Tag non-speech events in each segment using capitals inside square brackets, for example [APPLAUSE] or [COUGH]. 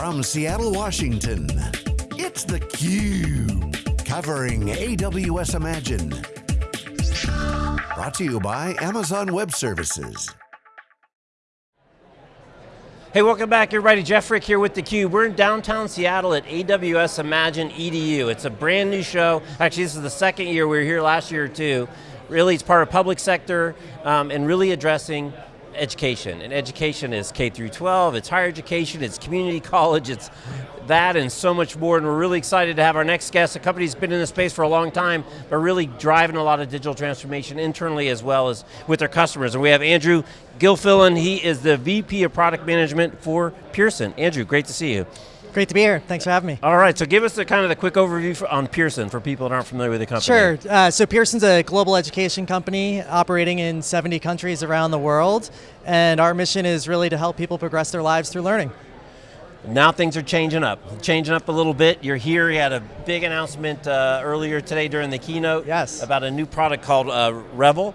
From Seattle, Washington, it's theCUBE. Covering AWS Imagine. Brought to you by Amazon Web Services. Hey, welcome back everybody. Jeff Frick here with theCUBE. We're in downtown Seattle at AWS Imagine EDU. It's a brand new show. Actually, this is the second year. We were here last year too. Really, it's part of public sector um, and really addressing education. And education is K through 12, it's higher education, it's community [LAUGHS] college, it's that and so much more, and we're really excited to have our next guest. a company that's been in the space for a long time, but really driving a lot of digital transformation internally as well as with their customers. And we have Andrew Gilfillan, he is the VP of Product Management for Pearson. Andrew, great to see you. Great to be here. Thanks for having me. All right, so give us the kind of the quick overview for, on Pearson for people that aren't familiar with the company. Sure. Uh, so Pearson's a global education company operating in 70 countries around the world, and our mission is really to help people progress their lives through learning. Now things are changing up, changing up a little bit. You're here, you had a big announcement uh, earlier today during the keynote yes. about a new product called uh, Revel,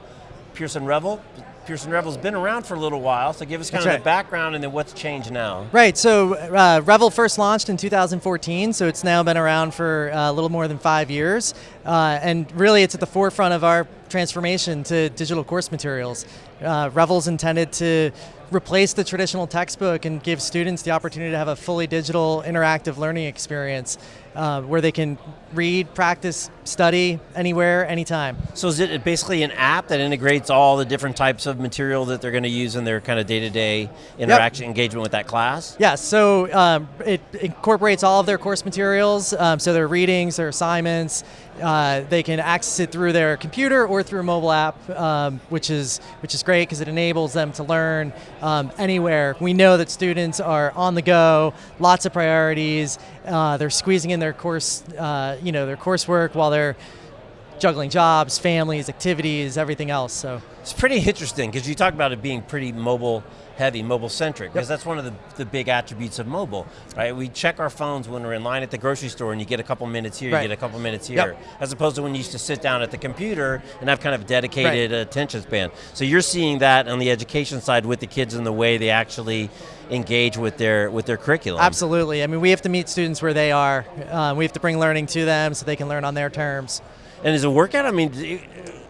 Pearson Revel. Pearson Revel's been around for a little while, so give us kind That's of right. the background and then what's changed now. Right, so uh, Revel first launched in 2014, so it's now been around for uh, a little more than five years. Uh, and really it's at the forefront of our transformation to digital course materials. Uh, Revel's intended to replace the traditional textbook and give students the opportunity to have a fully digital interactive learning experience uh, where they can read, practice, study anywhere, anytime. So is it basically an app that integrates all the different types of material that they're going to use in their kind of day-to-day -day interaction, yep. engagement with that class? Yeah, so um, it incorporates all of their course materials, um, so their readings, their assignments, uh, they can access it through their computer or through a mobile app, um, which is which is great because it enables them to learn um, anywhere. We know that students are on the go, lots of priorities. Uh, they're squeezing in their course, uh, you know, their coursework while they're juggling jobs, families, activities, everything else. So it's pretty interesting because you talk about it being pretty mobile heavy, mobile centric, because yep. that's one of the, the big attributes of mobile, right? We check our phones when we're in line at the grocery store and you get a couple minutes here, right. you get a couple minutes here, yep. as opposed to when you used to sit down at the computer and have kind of dedicated right. attention span. So you're seeing that on the education side with the kids and the way they actually engage with their with their curriculum. Absolutely, I mean we have to meet students where they are. Uh, we have to bring learning to them so they can learn on their terms. And is it workout? I mean,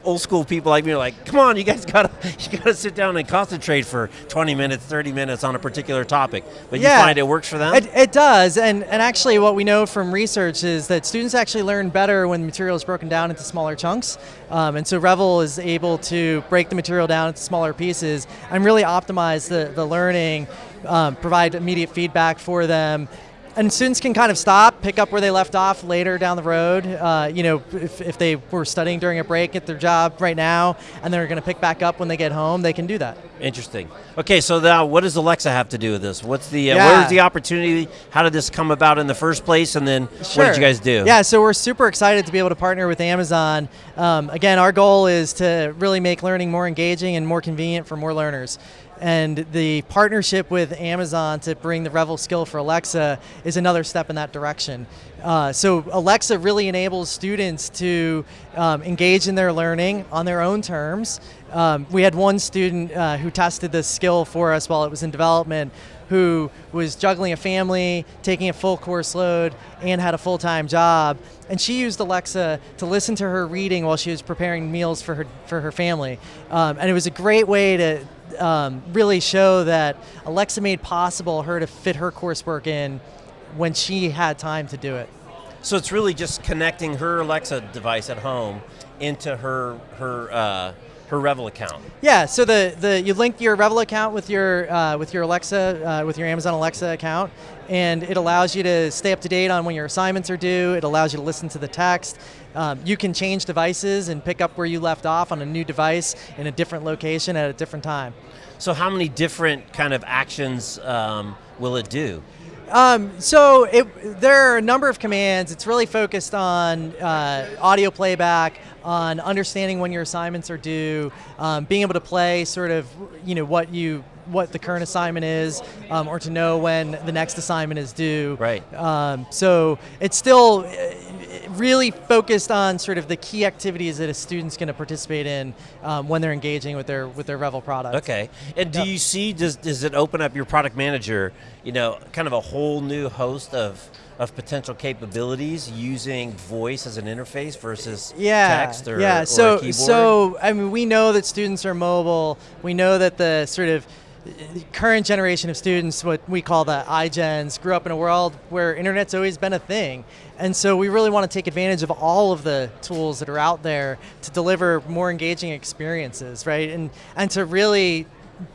old school people like me are like, come on, you guys [LAUGHS] gotta you gotta sit down and concentrate for 20 minutes, 30 minutes on a particular topic. But yeah, you find it works for them? It, it, does, and, and actually what we know from research is that students actually learn better when the material is broken down into smaller chunks. Um, and so Revel is able to break the material down into smaller pieces and really optimize the, the learning, um, provide immediate feedback for them, and students can kind of stop, pick up where they left off later down the road. Uh, you know, if, if they were studying during a break at their job right now, and they're going to pick back up when they get home, they can do that. Interesting. Okay, so now what does Alexa have to do with this? What's the, uh, yeah. what is the opportunity? How did this come about in the first place, and then sure. what did you guys do? Yeah, so we're super excited to be able to partner with Amazon. Um, again, our goal is to really make learning more engaging and more convenient for more learners. And the partnership with Amazon to bring the Revel skill for Alexa is another step in that direction. Uh, so Alexa really enables students to um, engage in their learning on their own terms. Um, we had one student uh, who tested this skill for us while it was in development who was juggling a family, taking a full course load, and had a full-time job. And she used Alexa to listen to her reading while she was preparing meals for her, for her family. Um, and it was a great way to, um, really show that Alexa made possible her to fit her coursework in when she had time to do it. So it's really just connecting her Alexa device at home into her her uh, her Revel account. Yeah, so the, the you link your Revel account with your uh, with your Alexa uh, with your Amazon Alexa account, and it allows you to stay up to date on when your assignments are due. It allows you to listen to the text. Um, you can change devices and pick up where you left off on a new device in a different location at a different time. So how many different kind of actions um, will it do? Um, so it, there are a number of commands. It's really focused on uh, audio playback, on understanding when your assignments are due, um, being able to play sort of, you know, what you what the current assignment is, um, or to know when the next assignment is due. Right. Um, so it's still really focused on sort of the key activities that a student's going to participate in um, when they're engaging with their with their Revel product. Okay. And do Yep. you see, does, does it open up your product manager, you know, kind of a whole new host of, of potential capabilities using voice as an interface versus yeah, text or, yeah. so, keyboard? so I mean, we know that students are mobile. We know that the sort of uh, current generation of students, what we call the iGens, grew up in a world where internet's always been a thing, and so we really want to take advantage of all of the tools that are out there to deliver more engaging experiences, right? And and to really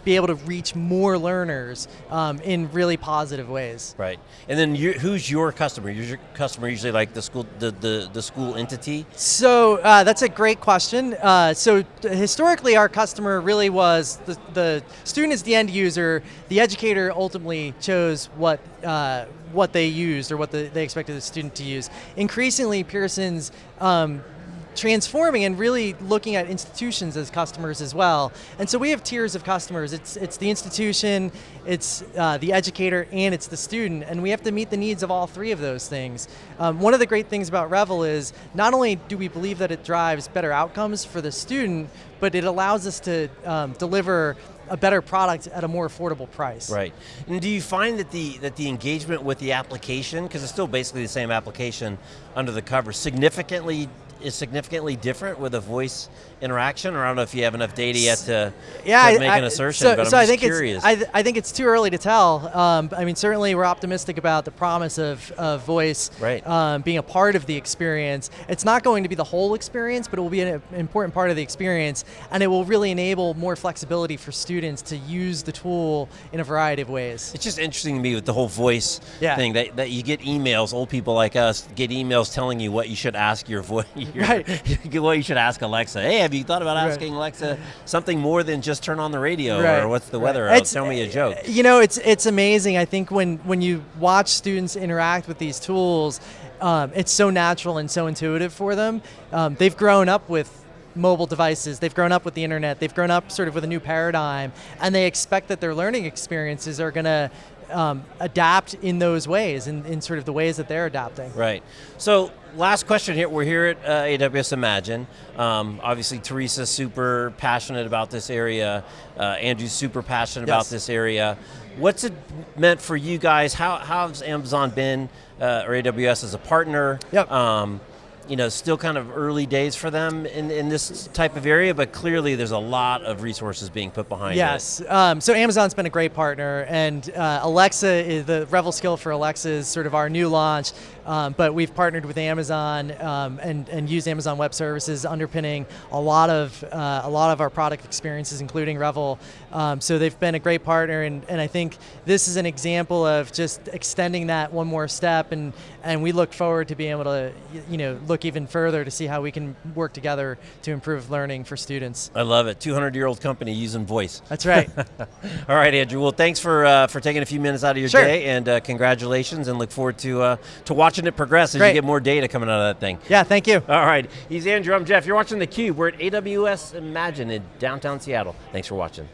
be able to reach more learners um, in really positive ways. Right. And then you, who's your customer? Is your customer usually like the school, the, the, the school entity? So uh, that's a great question. Uh, so historically, our customer really was the, the student is the end user. The educator ultimately chose what uh, what they used or what the, they expected the student to use. Increasingly, Pearson's um, transforming and really looking at institutions as customers as well. And so we have tiers of customers. It's it's the institution, it's uh, the educator, and it's the student. And we have to meet the needs of all three of those things. Um, one of the great things about Revel is not only do we believe that it drives better outcomes for the student, but it allows us to um, deliver a better product at a more affordable price. Right. And do you find that the that the engagement with the application, because it's still basically the same application under the cover, significantly is significantly different with a voice interaction? Or I don't know if you have enough data yet to, yeah, to I- make I- an assertion, So, but I'm so I think curious. It's, I, th- I think it's too early to tell. Um, I mean, certainly we're optimistic about the promise of, of voice Right. um, being a part of the experience. It's not going to be the whole experience, but it will be an important part of the experience, and it will really enable more flexibility for students to use the tool in a variety of ways. It's just interesting to me with the whole voice Yeah. thing that, that you get emails, old people like us get emails telling you what you should ask your voice, [LAUGHS] [LAUGHS] Right. [LAUGHS] well, you should ask Alexa. Hey, have you thought about Right. asking Alexa something more than just turn on the radio Right, or what's the weather? It's- Tell me a joke. You know, it's it's amazing. I think when when you watch students interact with these tools, um, it's so natural and so intuitive for them. Um, they've grown up with mobile devices. They've grown up with the internet. They've grown up sort of with a new paradigm, and they expect that their learning experiences are going to um, adapt in those ways, in, in sort of the ways that they're adapting. Right. So, last question here. We're here at uh, AWS Imagine. Um, obviously, Teresa's super passionate about this area. Uh, Andrew's super passionate about this area. What's it meant for you guys? How how's Amazon been uh, or AWS as a partner? Yep. Um, you know, still kind of early days for them in, in this type of area, but clearly there's a lot of resources being put behind it. Yes. Um, so Amazon's been a great partner, and uh, Alexa is the Revel skill for Alexa is sort of our new launch. Um, but we've partnered with Amazon um, and and used Amazon Web Services underpinning a lot of uh, a lot of our product experiences, including Revel. Um, so they've been a great partner, and, and I think this is an example of just extending that one more step, and and we look forward to being able to you know look even further to see how we can work together to improve learning for students. I love it. 200 year old company using voice. That's right. [LAUGHS] All right, Andrew. Well, thanks for uh, for taking a few minutes out of your Sure. day, and uh, congratulations, and look forward to uh, to watching it progress as Great. you get more data coming out of that thing. yeah. Thank you. All right, he's Andrew. I'm Jeff. You're watching theCUBE. We're at AWS Imagine in downtown Seattle. Thanks for watching.